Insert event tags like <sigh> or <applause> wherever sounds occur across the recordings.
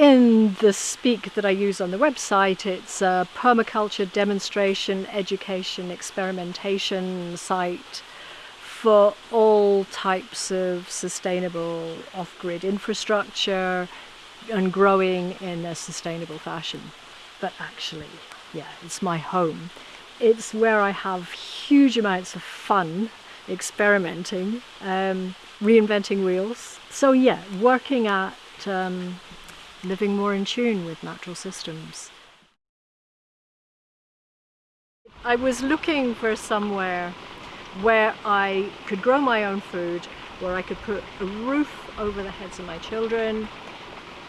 in the speak that I use on the website, it's a permaculture demonstration, education, experimentation site for all types of sustainable off-grid infrastructure and growing in a sustainable fashion. But actually, yeah, it's my home. It's where I have huge amounts of fun experimenting, um, reinventing wheels. So yeah, working at um, living more in tune with natural systems. I was looking for somewhere where I could grow my own food, where I could put a roof over the heads of my children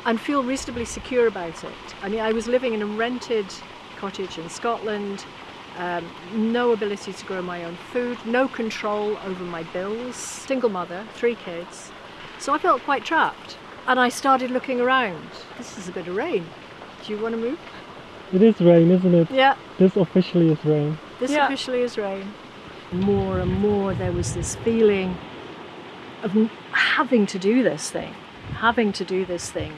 and feel reasonably secure about it. I mean, I was living in a rented cottage in Scotland, um, no ability to grow my own food, no control over my bills, single mother, three kids. So I felt quite trapped and I started looking around. This is a bit of rain. Do you want to move? It is rain, isn't it? Yeah. This officially is rain. This Yeah. officially is rain. More and more there was this feeling of having to do this thing, having to do this thing.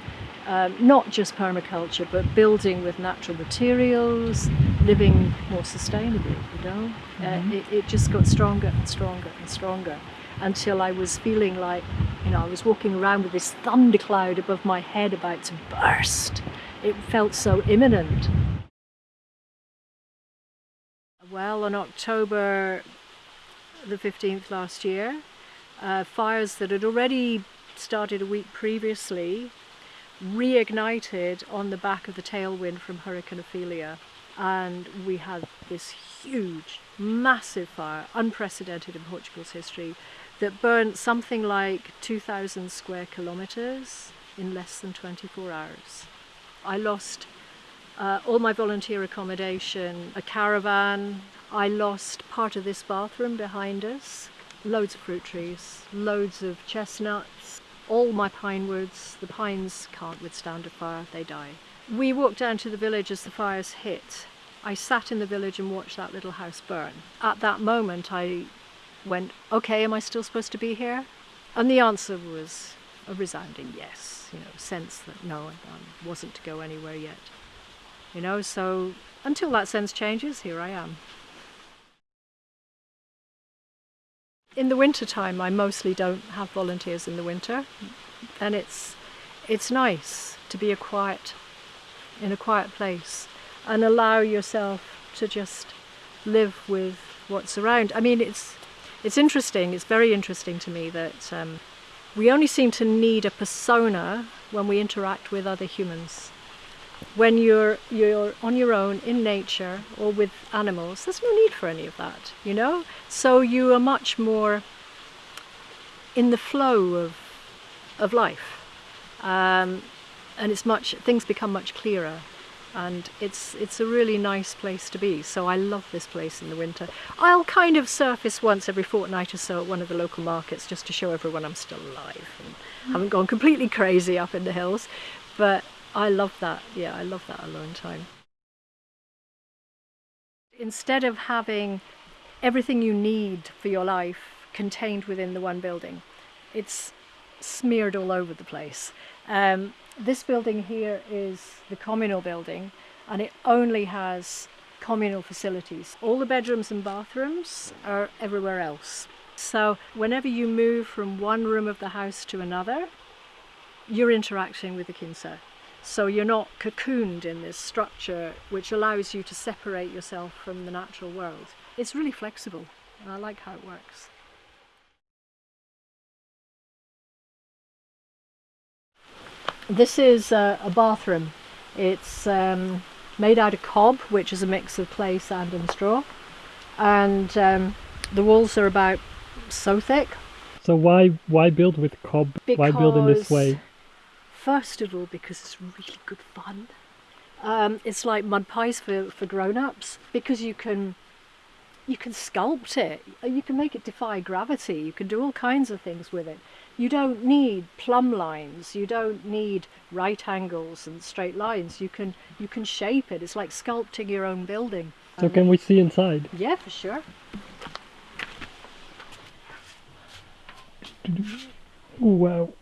Um, not just permaculture, but building with natural materials, living more sustainably, you know? Uh, it, it just got stronger and stronger and stronger until I was feeling like, you know, I was walking around with this thundercloud above my head about to burst. It felt so imminent. Well, on October the 15th last year, uh, fires that had already started a week previously reignited on the back of the tailwind from Hurricane Ophelia. And we had this huge, massive fire, unprecedented in Portugal's history, that burnt something like 2,000 square kilometres in less than 24 hours. I lost uh, all my volunteer accommodation, a caravan. I lost part of this bathroom behind us, loads of fruit trees, loads of chestnuts, all my pine woods. The pines can't withstand a fire, they die. We walked down to the village as the fires hit. I sat in the village and watched that little house burn. At that moment, I went, okay, am I still supposed to be here? And the answer was a resounding yes, you know, sense that no, I wasn't to go anywhere yet. You know, so until that sense changes, here I am. In the winter time, I mostly don't have volunteers in the winter, and it's it's nice to be a quiet in a quiet place and allow yourself to just live with what's around. I mean, it's it's interesting. It's very interesting to me that um, we only seem to need a persona when we interact with other humans. When you're you're on your own in nature or with animals, there's no need for any of that, you know. So you are much more in the flow of of life, um, and it's much things become much clearer and it's it's a really nice place to be. So I love this place in the winter. I'll kind of surface once every fortnight or so at one of the local markets just to show everyone I'm still alive and haven't gone completely crazy up in the hills. But I love that. Yeah, I love that alone time. Instead of having everything you need for your life contained within the one building, it's smeared all over the place. Um, this building here is the communal building and it only has communal facilities. All the bedrooms and bathrooms are everywhere else. So whenever you move from one room of the house to another, you're interacting with the Quinta. So you're not cocooned in this structure which allows you to separate yourself from the natural world. It's really flexible and I like how it works. This is a, a bathroom. It's um, made out of cob, which is a mix of clay, sand and straw. And um, the walls are about so thick. So why why build with cob? why build in this way? First of all, because it's really good fun. Um, it's like mud pies for, for grown-ups because you can you can sculpt it. You can make it defy gravity. You can do all kinds of things with it. You don't need plumb lines. You don't need right angles and straight lines. You can you can shape it. It's like sculpting your own building. So can we see inside? Yeah, for sure. Wow.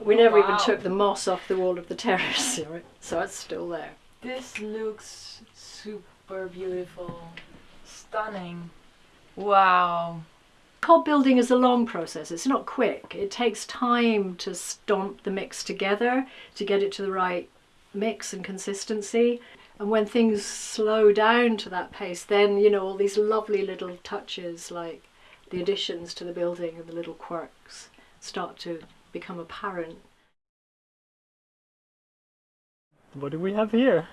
We never Wow. even took the moss off the wall of the terrace, <laughs> so it's still there. This looks super beautiful. Stunning. Wow. Cob building is a long process. It's not quick. It takes time to stomp the mix together to get it to the right mix and consistency. And when things slow down to that pace, then you know all these lovely little touches like the additions to the building and the little quirks start to become apparent. What do we have here?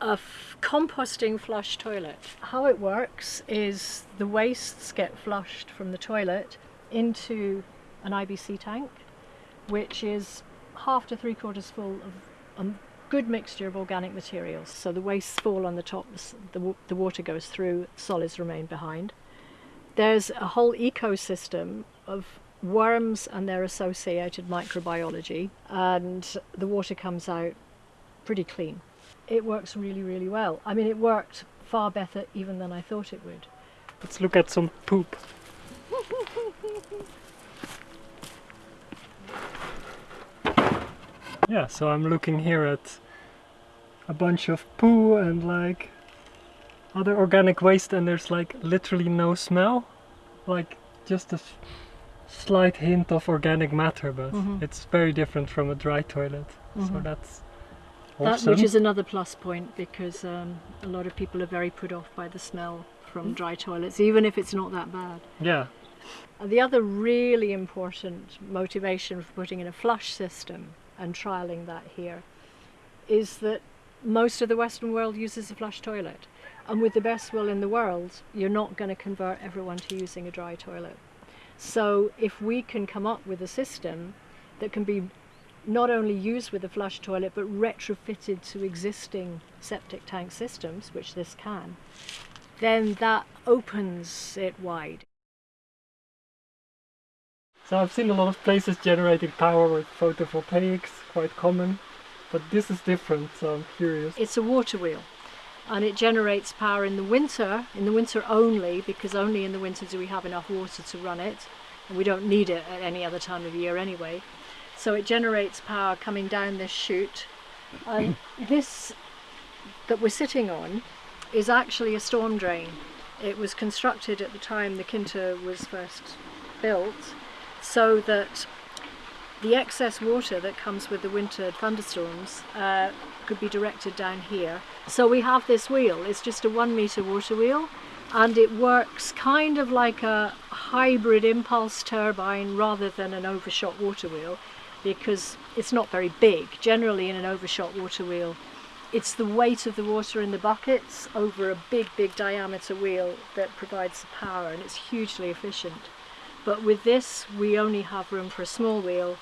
A composting flush toilet. How it works is the wastes get flushed from the toilet into an IBC tank, which is half to three quarters full of a good mixture of organic materials. So the wastes fall on the top, the, the water goes through, solids remain behind. There's a whole ecosystem of worms and their associated microbiology, and the water comes out pretty clean. It works really, really well. I mean, it worked far better even than I thought it would. Let's look at some poop. <laughs> Yeah, so I'm looking here at a bunch of poo and like other organic waste and there's like literally no smell. Like just a slight hint of organic matter, but Mhm. it's very different from a dry toilet. So Mhm. That's That, which is another plus point because um, a lot of people are very put off by the smell from dry toilets, even if it's not that bad. yeah. And the other really important motivation for putting in a flush system and trialing that here is that most of the Western world uses a flush toilet. And with the best will in the world, you're not going to convert everyone to using a dry toilet. So if we can come up with a system that can be not only used with a flush toilet but retrofitted to existing septic tank systems, which this can, then that opens it wide. So I've seen a lot of places generating power with photovoltaics, quite common, but this is different, so I'm curious. It's a water wheel and it generates power in the winter, in the winter only, because only in the winter do we have enough water to run it, and we don't need it at any other time of year anyway. So it generates power coming down this chute. This that we're sitting on is actually a storm drain. It was constructed at the time the Quinta was first built so that the excess water that comes with the winter thunderstorms uh, could be directed down here. So we have this wheel, it's just a one metre water wheel and it works kind of like a hybrid impulse turbine rather than an overshot water wheel because it's not very big. Generally in an overshot water wheel it's the weight of the water in the buckets over a big big diameter wheel that provides the power and it's hugely efficient. But with this, we only have room for a small wheel,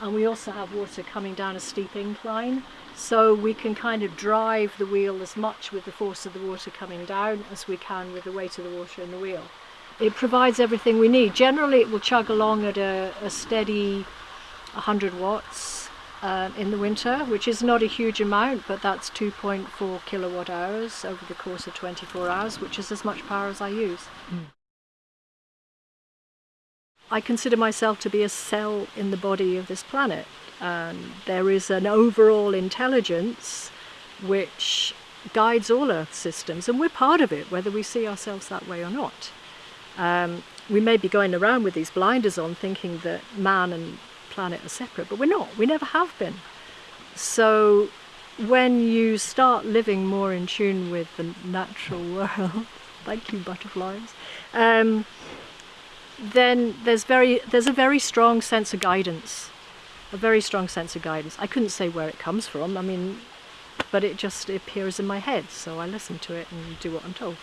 and we also have water coming down a steep incline, so we can kind of drive the wheel as much with the force of the water coming down as we can with the weight of the water in the wheel. It provides everything we need. Generally, it will chug along at a, a steady 100 watts um, in the winter, which is not a huge amount, but that's 2.4 kilowatt hours over the course of 24 hours, which is as much power as I use. I consider myself to be a cell in the body of this planet. And there is an overall intelligence which guides all Earth systems, and we're part of it, whether we see ourselves that way or not. Um, we may be going around with these blinders on thinking that man and planet are separate, but we're not. We never have been. So when you start living more in tune with the natural <laughs> world, thank you, butterflies. Um, then there's very there's a very strong sense of guidance a very strong sense of guidance i couldn't say where it comes from i mean but it just appears in my head so i listen to it and do what i'm told